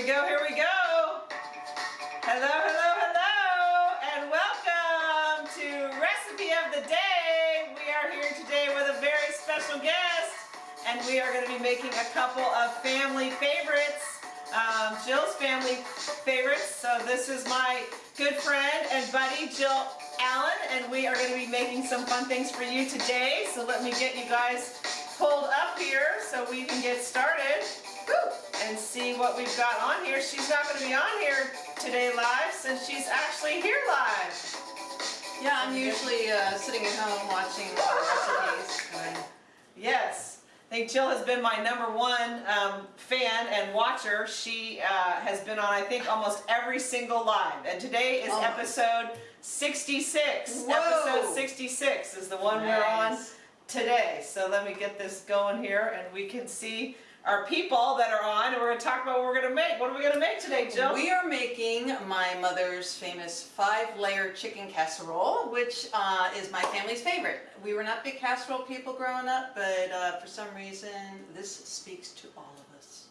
we go, here we go. Hello, hello, hello, and welcome to Recipe of the Day. We are here today with a very special guest, and we are going to be making a couple of family favorites, um, Jill's family favorites. So this is my good friend and buddy, Jill Allen, and we are going to be making some fun things for you today. So let me get you guys pulled up here so we can get started and see what we've got on here. She's not going to be on here today live since she's actually here live. Yeah, I'm usually uh, sitting at home watching recipes. Yes. I think Jill has been my number one um, fan and watcher. She uh, has been on, I think, almost every single live. And today is Oh. episode 66. Whoa. Episode 66 is the one we're on today. So let me get this going here and we can see our people that are on and we're going to talk about what we're going to make. What are we going to make today, Jill? We are making my mother's famous five-layer chicken casserole, which uh, is my family's favorite. We were not big casserole people growing up, but uh, for some reason this speaks to all of us.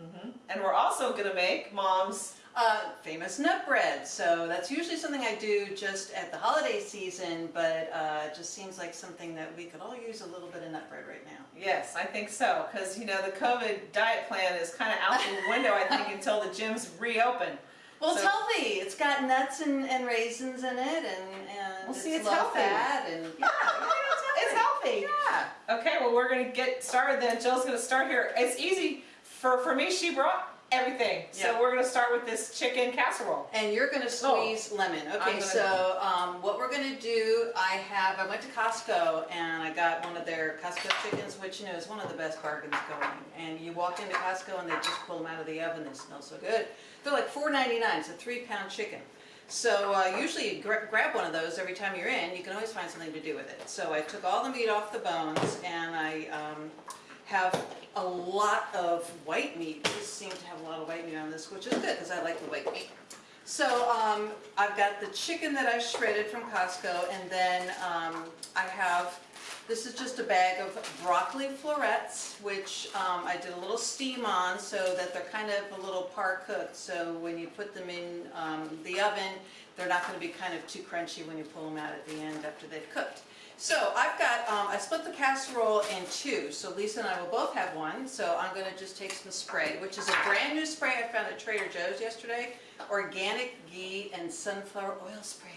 Mhm. And we're also going to make Mom's Uh, famous nut bread. So that's usually something I do just at the holiday season, but uh, it just seems like something that we could all use a little bit of nut bread right now. Yes, I think so, because you know the COVID diet plan is kind of out the window, I think, until the gyms reopen. Well, it's So- healthy. It's got nuts and, and raisins in it, and, and Well, see, it's low healthy. fat, and yeah, It's healthy. yeah. Okay, well we're gonna get started then. Jill's gonna start here. It's easy for for me. She brought everything, so we're gonna start with this chicken casserole. And you're gonna squeeze lemon. Okay, so um, what we're gonna do, I have, I went to Costco and I got one of their Costco chickens, which you know is one of the best bargains going. And you walk into Costco and they just pull them out of the oven. They smell so good. They're like $4.99. It's a three-pound chicken. So uh, usually you gra- grab one of those every time you're in. You can always find something to do with it. So I took all the meat off the bones and I um, have a lot of white meat. These seem to have a lot of white meat on this, which is good because I like the white meat. So um, I've got the chicken that I shredded from Costco, and then um, I have, this is just a bag of broccoli florets, which um, I did a little steam on so that they're kind of a little par cooked. So when you put them in um, the oven, they're not going to be kind of too crunchy when you pull them out at the end after they've cooked. So I've got, um, I split the casserole in two, so Lisa and I will both have one. So I'm gonna just take some spray, which is a brand new spray I found at Trader Joe's yesterday. Organic ghee and sunflower oil spray.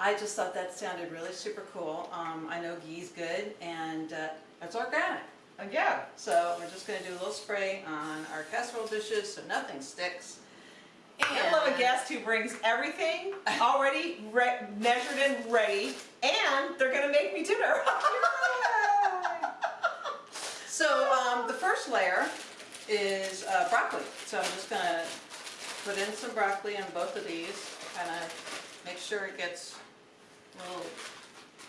I just thought that sounded really super cool. Um, I know ghee's good and uh, it's organic. Uh, yeah, So we're just gonna do a little spray on our casserole dishes so nothing sticks. I love a guest who brings everything already re- measured and ready, and they're gonna make me dinner. So um, the first layer is uh, broccoli. So I'm just gonna put in some broccoli on both of these, kind of make sure it gets a little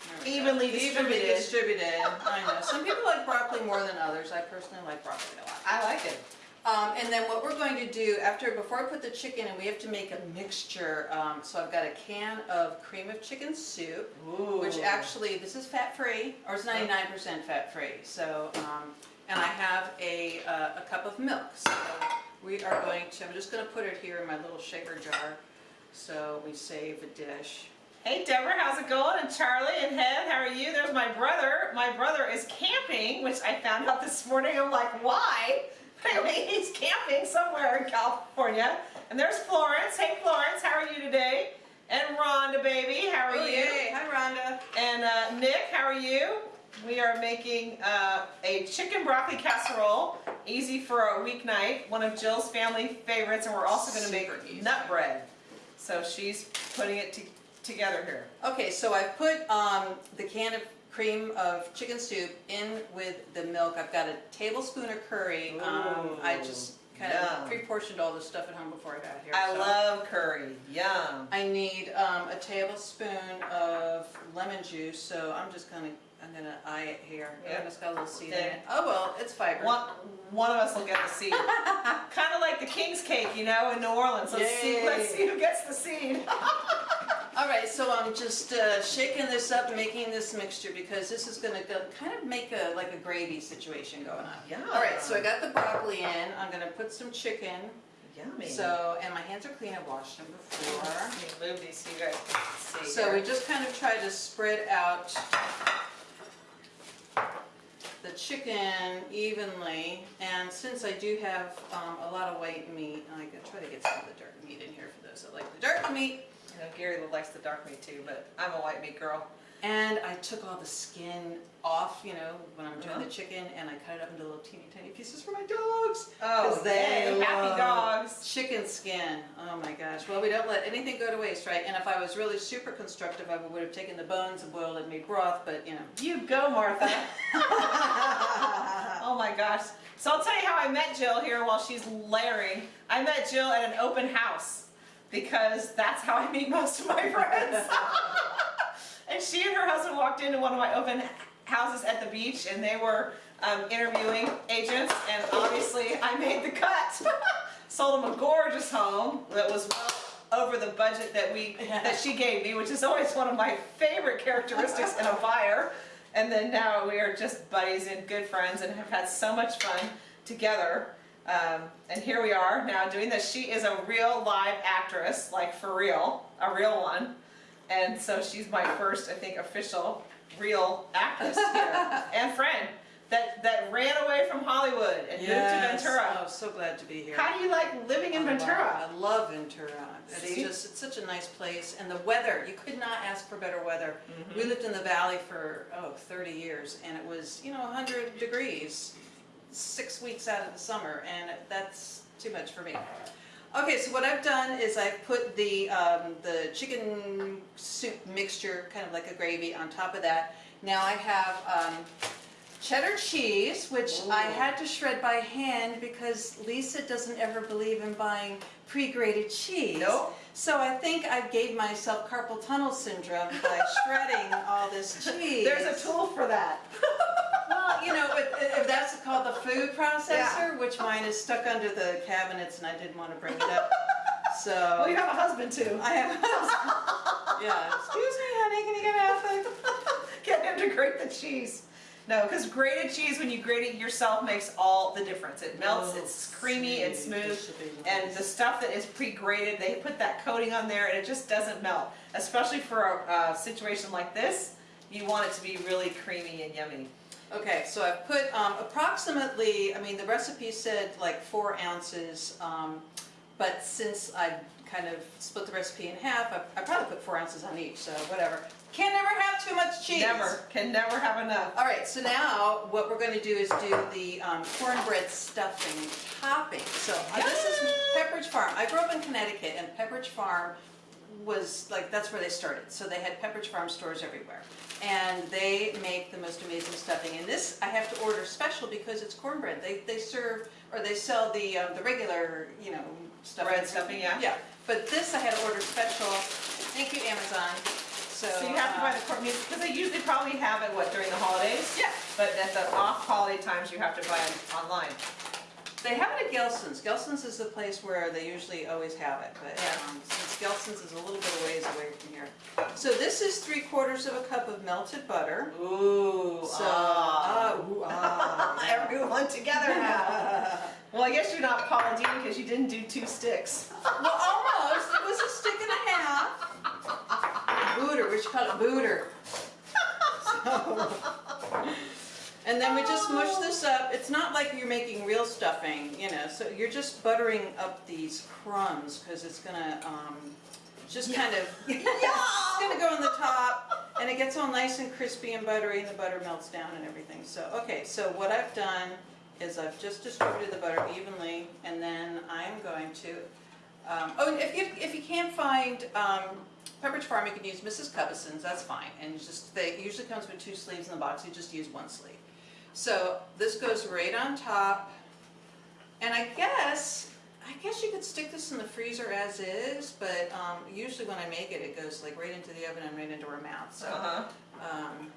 there we go. Evenly Evenly distributed. distributed. I know. Some people like broccoli more than others. I personally like broccoli a lot. I like it. Um, and then what we're going to do after, before I put the chicken in, we have to make a mixture. Um, so I've got a can of cream of chicken soup, which actually, this is fat-free, or it's 99% fat-free. So, um, and I have a, uh, a cup of milk. So we are going to, I'm just going to put it here in my little shaker jar. So we save a dish. Hey Deborah, how's it going? And Charlie and Head, how are you? There's my brother. My brother is camping, which I found out this morning. I'm like, why? Mean, he's camping somewhere in California. And there's Florence. Hey Florence, how are you today? And Rhonda, baby, how are Oh, you? yay. Hi, Rhonda. And uh, Nick, how are you? We are making uh, a chicken broccoli casserole, easy for a weeknight, one of Jill's family favorites, and we're also going to make easy. nut bread. So she's putting it to together here. Okay, so I put um, the can of cream of chicken soup in with the milk. I've got a tablespoon of curry. Um, I just kind Yum. of pre-portioned all the stuff at home before I got here. I so. love curry. Yum. I need um, a tablespoon of lemon juice, so I'm just gonna, I'm gonna eye it here. Yeah. Oh, It's got a little seed in it. Oh, well, it's fiber. One, one of us will get the seed. kind of like the king's cake, you know, in New Orleans. Let's see, let's see who gets the seed. All right, so I'm just uh, shaking this up, making this mixture because this is gonna kind of make a, like a gravy situation going on. Yeah. All right, so I got the broccoli in. I'm gonna put some chicken Yummy. So, and my hands are clean, I washed them before. Let me move these so you guys can see. So we just kind of try to spread out the chicken evenly. And since I do have um, a lot of white meat, I'm going to try to get some of the dark meat in here for those that like the dark meat. You know, Gary likes the dark meat too, but I'm a white meat girl. And I took all the skin off, you know, when I'm doing Uh-huh. the chicken, and I cut it up into little teeny tiny pieces for my dogs. Oh, they yay, happy dogs. Chicken skin. Oh my gosh. Well, we don't let anything go to waste, right? And if I was really super constructive, I would have taken the bones and boiled it and made broth, but you know. You go, Martha. oh my gosh. So I'll tell you how I met Jill here while she's layering. I met Jill at an open house because that's how I meet most of my friends. and she and her husband walked into one of my open houses at the beach and they were um, interviewing agents and obviously I made the cut. Sold them a gorgeous home that was well over the budget that we that she gave me, which is always one of my favorite characteristics in a buyer. And then now we are just buddies and good friends and have had so much fun together. Um, and here we are now doing this. She is a real live actress, like for real, a real one. And so she's my first, I think, official real actress here and friend that, that ran away from Hollywood and Yes. moved to Ventura. Oh, so glad to be here. How do you like living in Ventura? I love Ventura. It's See? just, it's such a nice place. And the weather, you could not ask for better weather. Mm-hmm. We lived in the valley for, oh, 30 years, and it was, you know, 100 degrees six weeks out of the summer, and that's too much for me. Okay, so what I've done is I've put the, um, the chicken soup mixture, kind of like a gravy, on top of that. Now I have um, cheddar cheese, which I had to shred by hand because Lisa doesn't ever believe in buying pre-grated cheese. Nope. So I think I gave myself carpal tunnel syndrome by shredding all this cheese. There's a tool for that. Well, you know, if, if that's called the food processor, which mine is stuck under the cabinets and I didn't want to bring it up. So Well, you have a husband too. I have. A husband. Yeah. Excuse me, honey. Can you get out there? Get him to grate the cheese. No, because grated cheese, when you grate it yourself, makes all the difference. It melts, Oh, it's creamy, it's sweet. smooth, This should be and nice. the stuff that is pre-grated, they put that coating on there, and it just doesn't melt. Especially for a, uh situation like this, you want it to be really creamy and yummy. Okay, so I've put um, approximately, I mean, the recipe said like four ounces, um, but since I kind of split the recipe in half, I, I probably put four ounces on each, so whatever. Can never have too much cheese. Never, can never have enough. All right, so now what we're going to do is do the um, cornbread stuffing topping. So uh, this is Pepperidge Farm. I grew up in Connecticut, and Pepperidge Farm was like that's where they started. So they had Pepperidge Farm stores everywhere, and they make the most amazing stuffing. And this I have to order special because it's cornbread. They they serve or they sell the um, the regular you know stuffing. Bread stuffing, yeah. Yeah, but this I had to order special. Thank you, Amazon. So, So you have to buy uh, the corn meat, because they usually probably have it, what, during the holidays? Yeah. But at the off-holiday times, you have to buy it online. They have it at Gelson's. Gelson's is the place where they usually always have it, but Yeah. um, since Gelson's is a little bit of ways away from here. So this is three quarters of a cup of melted butter. Ooh, So, ah. ah, ooh, ah. Everyone together now. Well, I guess you're not Paula Deen because you didn't do two sticks. well, almost. It was a stick and a half. Booter, we should call it booter. So- and then we just mush this up. It's not like you're making real stuffing, you know. So you're just buttering up these crumbs because it's gonna um, just kind of it's gonna go on the top, and it gets all nice and crispy and buttery, and the butter melts down and everything. So okay, so what I've done is I've just distributed the butter evenly, and then I'm going to. Um, oh, and if you if you can't find um, Pepperidge Farm, you can use Mrs. Cubbison's. That's fine, and just they it usually comes with two sleeves in the box. You just use one sleeve. So this goes right on top, and I guess I guess you could stick this in the freezer as is, but um, usually when I make it, it goes like right into the oven and right into our mouth. So. Uh-huh. Um,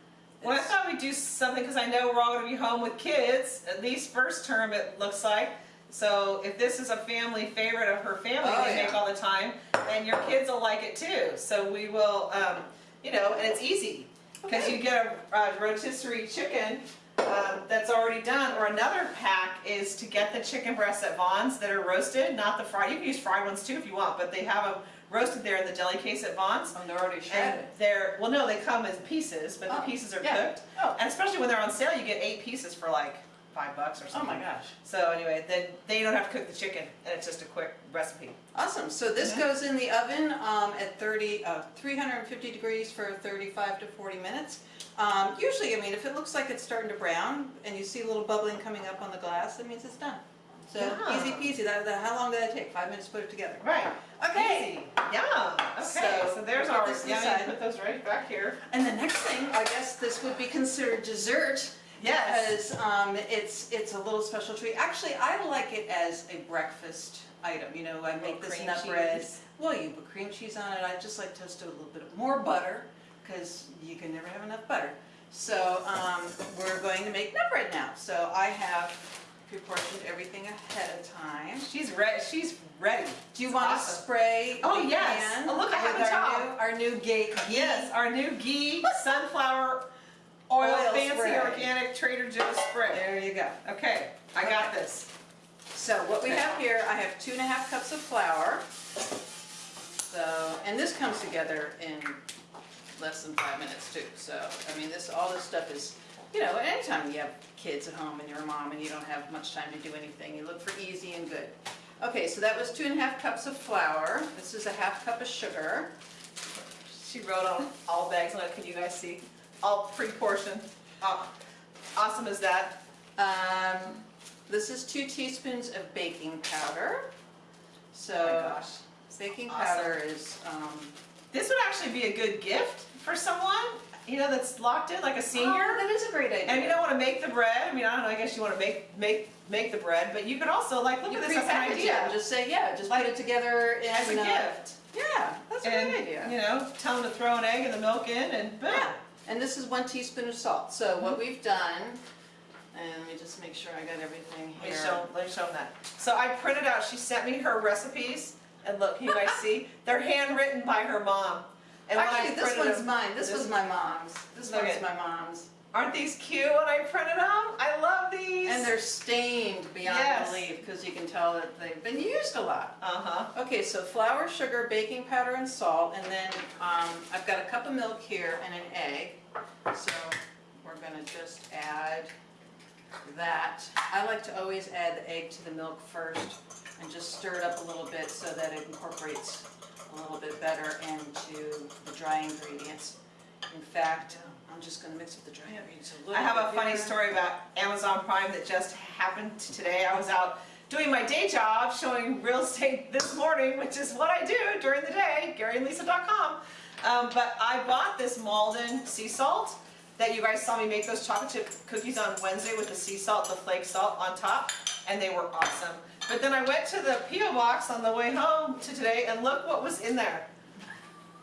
Well, I thought we'd do something because I know we're all going to be home with kids, at least first term it looks like. So if this is a family favorite of her family Oh, they yeah. make all the time, then your kids will like it too. So we will, um, you know, and it's easy because Okay. you get a, a rotisserie chicken um, that's already done or another pack is to get the chicken breasts at Vons that are roasted, not the fried. You can use fried ones too if you want, but they have them roasted there in the deli case at Vons. Oh, they're already shredded. And they're, well, no, they come as pieces, but the Oh, pieces are yeah. cooked. Oh. And especially when they're on sale, you get eight pieces for like five bucks or something. Oh my gosh. So anyway, then, you don't have to cook the chicken, and it's just a quick recipe. Awesome. So this Mhm. goes in the oven um, at 30, uh, 350 degrees for 35 to 40 minutes. Um, usually, I mean, if it looks like it's starting to brown and you see a little bubbling coming up on the glass, that means it's done. So Yeah. easy peasy. That, that, how long did that take? Five minutes to put it together. Right. Okay. Easy. Yum. Okay, So, so, there's our, yeah, put those right back here. And the next thing, I guess this would be considered dessert. Yes. Because um, it's it's a little special treat. Actually, I like it as a breakfast item. You know, I make this nut bread. cheese. Well, you put cream cheese on it. I just like toasted with a little bit of more butter because you can never have enough butter. So um, we're going to make nut bread now. So I have proportioned everything ahead of time. She's ready, she's ready. Do you want to Awesome. spray? Oh, the yes. pan Oh, look, I have our top. new, our new gate. Yes, our new ghee sunflower oil, Oil fancy spray. organic Trader Joe's spray. There you go. Okay, I got this. So what we have here, I have two and a half cups of flour. So, and this comes together in less than five minutes too. So, I mean, this, all this stuff is, you know, anytime you have kids at home and you're a mom and you don't have much time to do anything, you look for easy and good. Okay, so that was two and a half cups of flour. This is a half cup of sugar. She wrote on all bags, look, can you guys see? All pre-portioned. Aw- Awesome as that. Um, this is two teaspoons of baking powder. Oh So, my gosh. baking Awesome. powder is, um, This would actually be a good gift for someone, you know, that's locked in, like a senior. Oh, that is a great idea. And you don't want to make the bread. I mean, I don't know. I guess you want to make make make the bread, but you could also like look You at this as an idea and just say, yeah, just Like, put it together as a uh, gift. Yeah, that's a and great idea. you know, tell them to throw an egg and the milk in, and boom. Yeah, and this is one teaspoon of salt. So what we've done, and let me just make sure I got everything Let me show let me show them that. So I printed out. She sent me her recipes, and look, can you guys see? They're handwritten by her mom. And Actually, this one's them- mine. This, this- was my mom's. This one's at- my mom's. Aren't these cute when I printed them? I love these. And they're stained beyond Yes. belief because you can tell that they've been used a lot. uh huh. Okay, so flour, sugar, baking powder, and salt, and then um, I've got a cup of milk here and an egg. So we're gonna just add that. I like to always add the egg to the milk first and just stir it up a little bit so that it incorporates a little bit better into the dry ingredients. In fact, I'm just gonna mix with the dry ingredients a I little I have a funny here. story about Amazon Prime that just happened today. I was out doing my day job, showing real estate this morning, which is what I do during the day, GaryandLisa.com. Um, but I bought this Maldon sea salt that you guys saw me make those chocolate chip cookies on Wednesday with the sea salt, the flake salt on top, and they were awesome. But then I went to the P.O. box on the way home to today, and look what was in there.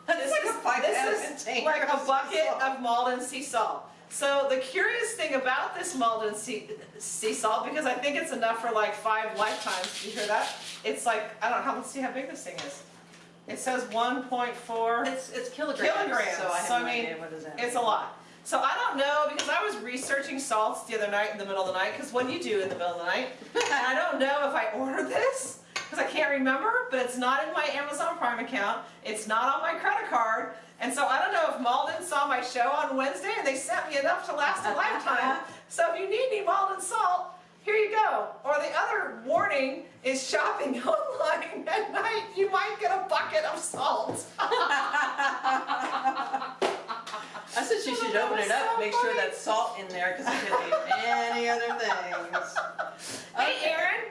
It's like a five This is like of a bucket of Maldon sea salt. So the curious thing about this Maldon sea, sea salt, because I think it's enough for like five lifetimes, you hear that? It's like, I don't know, let's see how big this thing is. It says 1.4, It's, it's kilograms, Kilograms, so I so I mean, what is it's a lot. So I don't know, because I was researching salts the other night in the middle of the night, because what do you do in the middle of the night? And I don't know if I ordered this, because I can't remember, but it's not in my Amazon Prime account, it's not on my credit card, and so I don't know if Maldon saw my show on Wednesday and they sent me enough to last a lifetime. So if you need any Maldon salt, here you go. Or the other warning is shopping online at night, you might get a bucket of salt. Said she should open it up, make sure that's salt in there, because it could be any other things. Hey Okay. Aaron,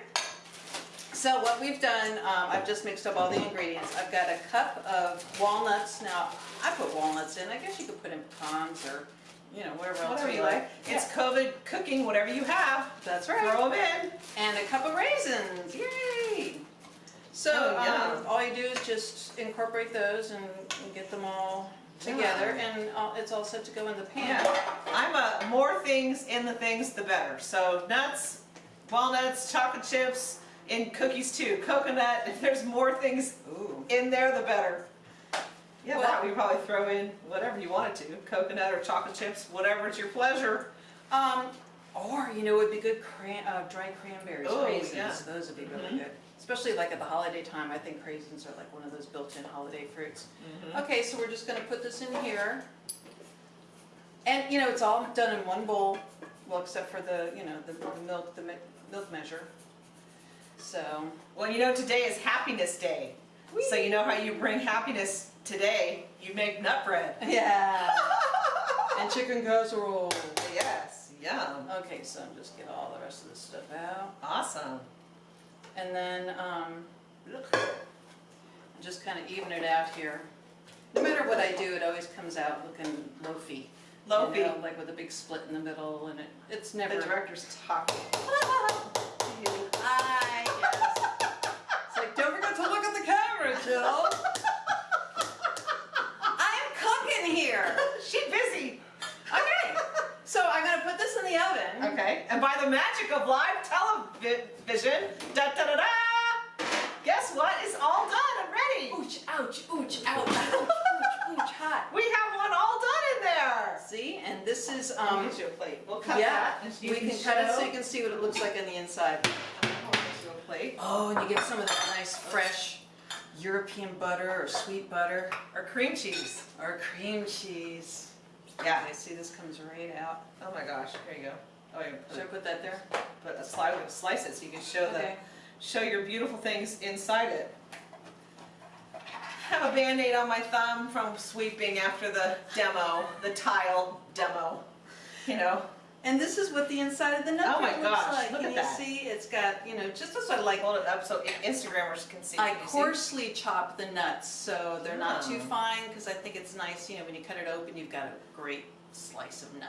So what we've done, um, I've just mixed up all the ingredients. I've got a cup of walnuts. Now, I put walnuts in. I guess you could put in pecans or, you know, whatever else whatever you like. like. It's COVID cooking, whatever you have, That's right. throw them in. And a cup of raisins. Yay! So Oh, um, all you do is just incorporate those and, and get them all together, and uh, it's all set to go in the pan. Yeah, I'm a more things in the things the better. So nuts, walnuts, chocolate chips, in cookies too. Coconut. If there's more things Ooh. in there, the better. Yeah, Well- that we probably throw in whatever you wanted to, coconut or chocolate chips, whatever it's your pleasure. Um, or you know, it would be good cran, uh, dry cranberries, Oh, raisins, yeah. those would be really Mhm. good. Especially like at the holiday time, I think raisins are like one of those built-in holiday fruits. Mhm. Okay, so we're just gonna put this in here. And, you know, it's all done in one bowl, well, except for the, you know, the, the milk, the mi- milk measure. So, Well, you know, today is Happiness Day. So you know how you bring happiness today? You make nut bread. yeah. And chicken casserole. yes, yum. Okay, so I'm just get all the rest of this stuff out. Awesome. And then, um, just kind of even it out here. No matter what I do, it always comes out looking loafy. you know, Like with a big split in the middle and it, it's never... The never. director's talking. Hi, yes. It's like, don't forget to look at the camera, Jill. I'm cooking here. She's busy. Okay, so I'm gonna put this in the oven. Okay, and by the magic of live television, da da da da, guess what? It's all done and ready. Ooch, ouch, ooch, ouch, ouch, ooch, ooch, hot. We have one all done in there. See, and this is, Um, um, get you a plate. We'll cut yeah, that. and we you can cut it so show- you can see what it looks like on the inside. I'll get you a plate. Oh, and you get some of that nice fresh European butter or sweet butter Or cream cheese. or cream cheese. Yeah. I see this comes right out. Oh my gosh. Here you go. Oh, you Should I put, put that there? put a slice, slice it so you can show the show your beautiful things inside it. I have a band-aid on my thumb from sweeping after the demo, the tile demo. You know, And this is what the inside of the nut Oh my looks gosh, like. look Can at you that. see? It's got, you know, just as I so like hold it up so I- Instagrammers can see. I Can you see? coarsely chop the nuts, so they're not too Oh. fine, because I think it's nice, you know, when you cut it open, you've got a great slice of nut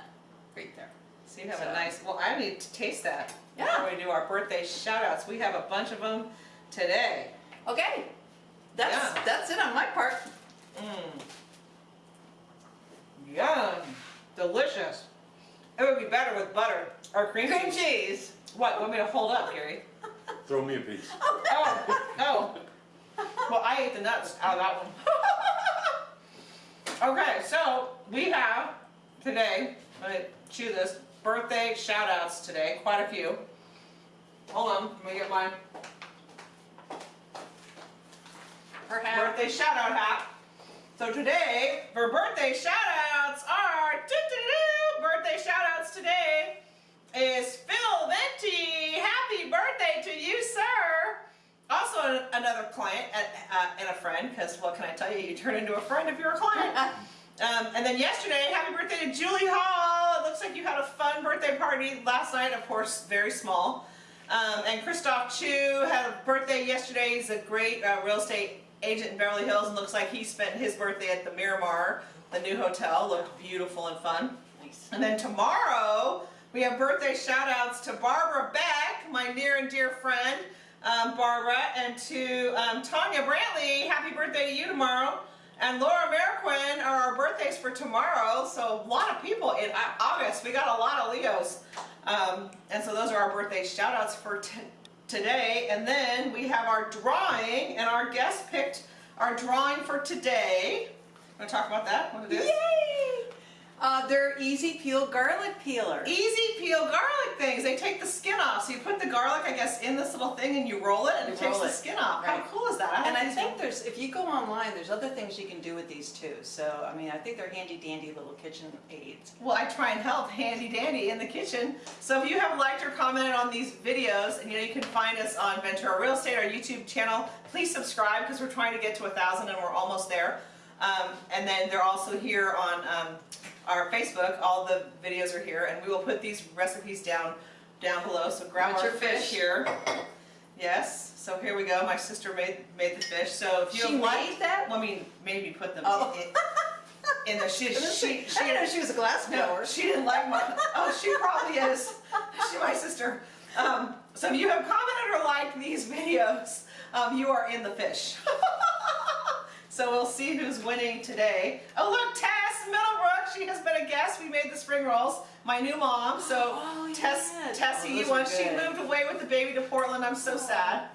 right there. So you have So- a nice, well, I need to taste that Yeah. before we do our birthday shout outs. We have a bunch of them today. Okay, that's, Yeah. that's it on my part. Mmm. Yum. Delicious. It would be better with butter or cream, Cream cheese. cheese. What, want me to hold up, Gary? Throw me a piece. Oh, oh. Well, I ate the nuts out of that one. Okay, so we have today, let me chew this, birthday shout outs today, quite a few. Hold on, let me get my birthday shout out hat. So today, for birthday shout outs are, doo-doo-doo, birthday shout outs today is Phil Venti. Happy birthday to you, sir. Also an- another client and, uh, and a friend, because what can I tell you, you turn into a friend if you're a client. Um, and then yesterday, happy birthday to Julie Hall. Looks like you had a fun birthday party last night, of course, very small. Um, and Christoph Chu had a birthday yesterday. He's a great uh, real estate agent in Beverly Hills and looks like he spent his birthday at the Miramar, the new hotel. Looked beautiful and fun. Nice. And then tomorrow, we have birthday shout outs to Barbara Beck, my near and dear friend, um, Barbara, and to um, Tanya Brantley. Happy birthday to you tomorrow. And Laura Merquin are our birthdays for tomorrow. So a lot of people in August. We got a lot of Leos. Um, and so those are our birthday shout outs for today. And then we have our drawing, and our guest picked our drawing for today. Want to talk about that? What it is? Yay! They're easy peel garlic peelers. Easy peel garlic things. They take the skin off. So you put the garlic, I guess, in this little thing and you roll it and You it takes roll the skin off. Right. How cool is that? And I think ones. there's, if you go online, there's other things you can do with these too. So, I mean, I think they're handy dandy little kitchen aids. Well, I try and help handy dandy in the kitchen. So if you have liked or commented on these videos, and you know you can find us on Ventura Real Estate, our YouTube channel, please subscribe because we're trying to get to a thousand and we're almost there. Um, and then they're also here on um, our Facebook. All the videos are here, and we will put these recipes down down below. So grab our your fish fish? here. Yes. So here we go. My sister made made the fish. So if you She made liked that? well, I mean, maybe put them Oh. in, in the she she she I didn't know she was a glass no, she didn't like my. Oh, she probably is. She my sister. Um, so if you have commented or liked these videos, um, you are in the fish. so we'll see who's winning today. Oh look, Tess Middlebrook. She has been a guest. We made the spring rolls. My new mom. So Oh, Tess, yeah. Tessie, Oh, once she moved away with the baby to Portland, I'm so sad.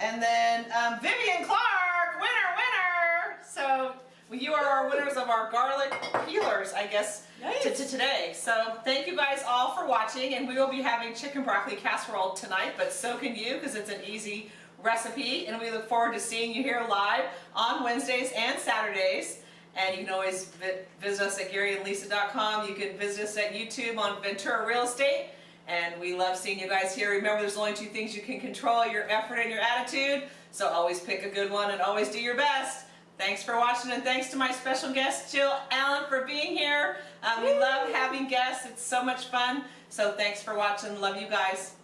And then um, Vivian Clark, winner, winner. So Well, you are our winners of our garlic peelers, I guess, Nice. to, to today. So thank you guys all for watching, and we will be having chicken broccoli casserole tonight, but so can you because it's an easy recipe, and we look forward to seeing you here live on Wednesdays and Saturdays. And you can always vi- visit us at GaryandLisa.com. You can visit us at YouTube on Ventura Real Estate. And we love seeing you guys here. Remember, there's only two things you can control, your effort and your attitude. So always pick a good one and always do your best. Thanks for watching and thanks to my special guest, Jill Allen, for being here. Um, we love having guests. It's so much fun. So thanks for watching. Love you guys.